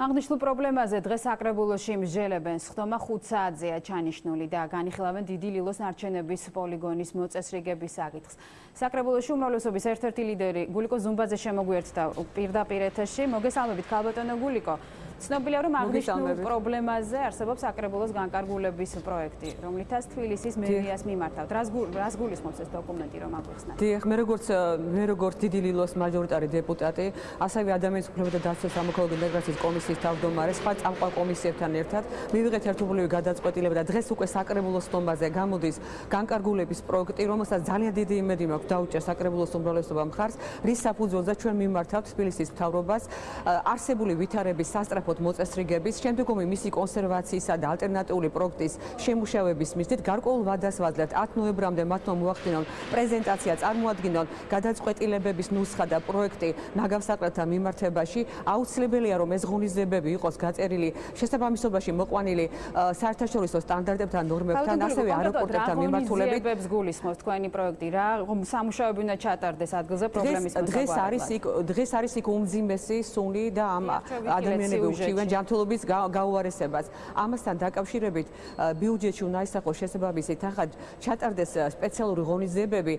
აღნიშნულ პრობლემაზე დღეს საკრებულოში მსჯელებენ სხდომა 5 საათზეა ჩანიშნული და განიხილავენ დიდი ლილოს ნარჩენების პოლიგონის მოწესრიგების საკითხს. საკრებულოში უმრავლესობის ერთ-ერთი ლიდერი გულიკო ზუმბაძე შემოგვიერთდა პირდაპირ ეთერში. მოგესალმებით, ქალბატონო გულიკო. ცნობილია რომ აღნიშნულ პრობლემაზე არსებობს აკრებულოს განკარგულების პროექტი, რომლითაც თბილისის მერიას მიმართავთ. რას რას გულისხმობს ეს დოკუმენტი რომ აგვიხსნათ? დიახ, მე როგორც მე როგორც დიდი ლილოს მაჟორიტარი დეპუტატი, ასევე ადამიანის უფლებათა დაცვის სამოქალაქო ინტეგრაციის კომისიის თავმჯდომარე, სხვა წამყვან კომისიებთან ერთად მივიღეთ ერთობლივი გადაწყვეტილება და დღეს უკვე საკრებულოს სტომბაზე გამოდის განკარგულების პროექტი, რომელსაც ძალიან დიდი იმედი მაქვს დაუჭერს საკრებულოს უმრავლესობა მხარს, რის საფუძველზე ჩვენ მიმართავთ თბილისის მთავრობას არსებული ვითარების სასტრაფო სამწუხაროდ მოწესრიგების, შემდგომი მისი კონსერვაციისა და ალტერნატიული პროექტის შემუშავების მიზნით გარკვეულ ვადას ვაძლევთ 10 ნოემბრამდე მათმა მოახდინონ პრეზენტაცია წარმოადგინონ გადაწყვეტილებების ნუსხა და პროექტი ნაგავსაყრელთა მიმართებაში. აუცილებელია რომ ეს ღონისძიებები იყოს გაწერილი შესაბამისობაში მოყვანილი საერთაშორისო სტანდარტებთან, ნორმებთან, ასევე აეროპორტებთან მიმართულებით. ღონისძიებებს გულისხმობს თქვენი პროექტი რა? სამუშაოები უნდა ჩატარდეს ადგილზე პრობლემის მოსაგვარებლად. დღეს არის იქ დღეს არის იქ უმძიმესი სუნი და ამ ადამიანები ურჩივენ ჯანმრთელობის გაუარესებას. ამასთან დაკავშირებით ბიუჯეტში უნდა ისახოს შესაბამისი თანხა ჩატარდეს სპეციალური ღონისძიებები.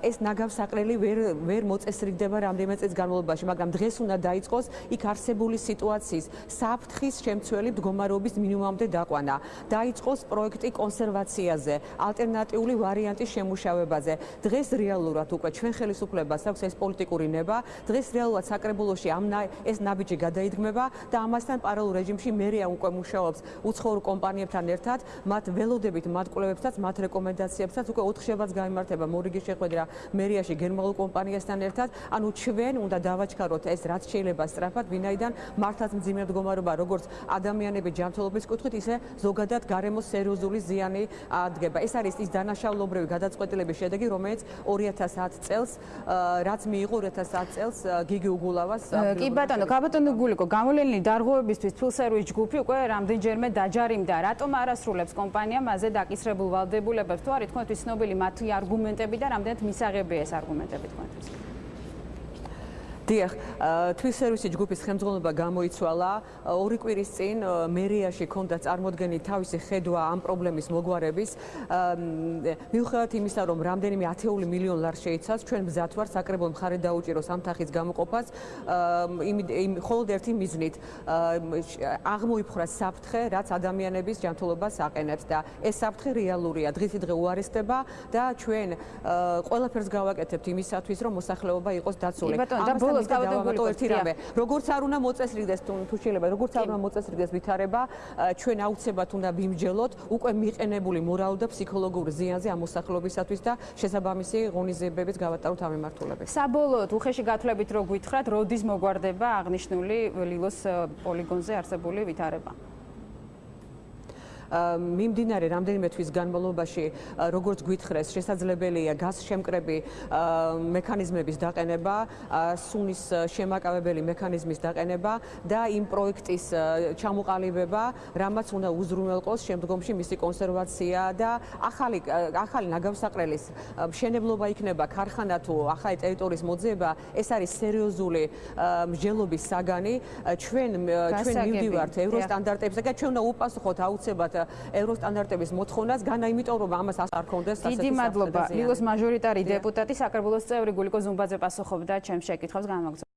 ეს ნაგავსაყრელი ვერ ვერ მოწესრიგდება რამდენიმე წელს განმავლობაში, მაგრამ დღეს უნდა დაიწყოს იქ არსებული სიტუაციის საფრთხის შემცველი მდგომარეობის მინიმუმამდე დაყვანა. დაიწყოს პროექტი კონსერვაციაზე, ალტერნატიული ვარიანტის შემუშავებაზე. დღეს რეალურად უკვე ჩვენ ხელისუფლებას აქვს ეს პოლიტიკური ნება. დღეს რეალურად საკრებულოში ამ ეს ნაბიჯი გადაიდგმება და ამას ამასთან პარალელურ რეჟიმში მერია უკვე მუშაობს უცხოურ კომპანიებთან ერთად, მათ ველოდებით, მათ კვლევებსაც, მათ რეკომენდაციებსაც უკვე 4 შაბათს გამართება მორიგი შეხვედრა მერიაში გერმანულ კომპანიასთან ერთად. ანუ ჩვენ უნდა დავაჩქაროთ ეს რაც შეიძლება სწრაფად, ვინაიდან მართლაც მძიმე მდგომარეობა როგორც ადამიანების ჯანმრთელობის კუთხით, ისე ზოგადად გარემოს სერიოზული ზიანი ადგენება. ეს არის ის დანაშაულობრივი გადაწყვეტილების შედეგი, რომელიც 2010 წელს რაც მიიღო 2010 წელს გიგი უგულავას კი ბატონო, კაბატონო გულიკო, გამოვლენილი დარღო დარღვევებისთვის ფილსერვის ჯგუფი უკვე რამდენჯერმე დაჯარიმდა. რატომ არასრულებს კომპანია მასზე დაკისრებულ ვალდებულებებს? თუ არის თქვენთვის ცნობილი მათი არგუმენტები და რამდენად მისაღებია ეს არგუმენტები თქვენთვის? დიახ, თვის სერვისი ჯგუფის ხელმძღვანელობა გამოიცვალა. ორი კვირის წინ მერიაში ქონდა წარმოდგენი თავისი ხედვა ამ პრობლემის მოგვარების. მიუხედავად იმისა, რომ რამდენიმე ათეული მილიონ ლარ შეიცავს, ჩვენ მზად ვართ საკრებულო მხარე დაუჭიროს ამ თანხის გამოყოფას. იმ მხოლოდ ერთი მიზნით აღმოიფხვრა საფრთხე, რაც ადამიანების ჯანმრთელობას აყენებს და ეს საფრთხე რეალურია. დღითიდღე უარესდება და ჩვენ ყველაფერს გავაკეთებთ იმისათვის, რომ მოსახლეობა იყოს დაცული. ამას ბოლოს გავაკეთო ერთი რამე. როგორც არ უნდა მოწესრიგდეს თუ შეიძლება, როგორც არ უნდა მოწესრიგდეს ვითარება, ჩვენ აუცილებლად უნდა ვიმჯელოთ უკვე მიყენებული მორალურ და ფსიქოლოგიურ ზიანზე ამ მოსახლეობისათვის და შესაბამისი ღონისძიებების გავატაროთ ამ მიმართულებით. საბოლოოდ უხეში გათვლებით რო გითხრათ, როდის მოგვარდება აღნიშნული ლილოს პოლიგონზე არსებული ვითარება? მიმდინარე რამდენიმე თვის განმავლობაში როგორც გვითხრეს შესაძლებელია გასშემკრები მექანიზმების დაყენება სუნის შემაკავებელი მექანიზმის დაყენება და იმ პროექტის ჩამოყალიბება რამაც უნდა უზრუნველყოს შემდგომში მისი კონსერვაცია და ახალი ახალი ნაგავსაყრელის მშენებლობა იქნება ქარხანა თუ ახალი ტერიტორიის მოძიება ეს არის სერიოზული მსჯელობის საგანი. ჩვენ ჩვენ მივდივართ ევროსტანდარტებზე და ჩვენ უნდა უპასუხოთ აუცილებლად ევროსტანდარტების მოთხოვნას განა იმიტომ რომ ამას არ ქონდეს ასეთი დიდი მადლობა. ლილოს მაჟორიტარი დეპუტატი საკრებულოს წევრი გულიკო ზუმბაძე პასუხობდა ჩემს შეკითხვებს განმაგზავნებაში